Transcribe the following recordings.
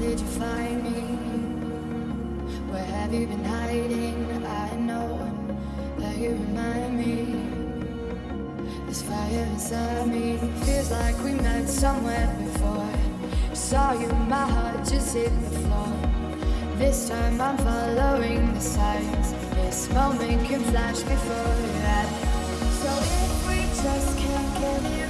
did you find me? Where have you been hiding? I know that you remind me. This fire inside me feels like we met somewhere before. Saw you, my heart just hit the floor. This time I'm following the signs. This moment can flash before your. So if we just can't get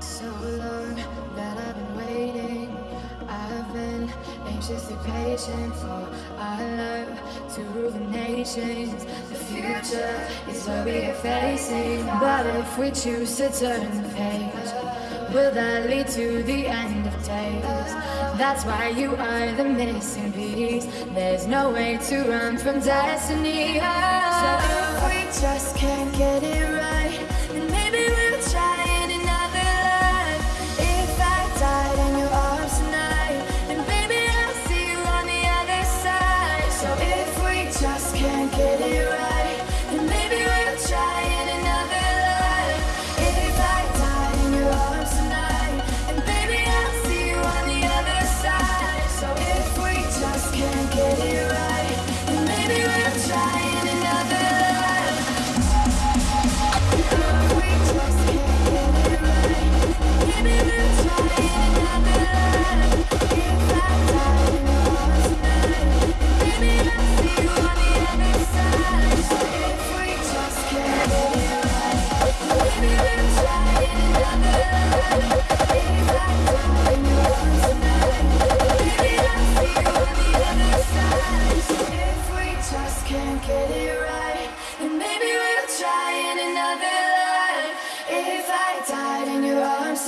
So long that I've been waiting. I've been anxiously patient for our love to rule the nations. The future is what we are facing. But if we choose to turn the page, will that lead to the end of days? That's why you are the missing piece. There's no way to run from destiny. So if we just can't get it right. can't get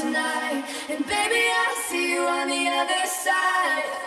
tonight. And baby, I'll see you on the other side.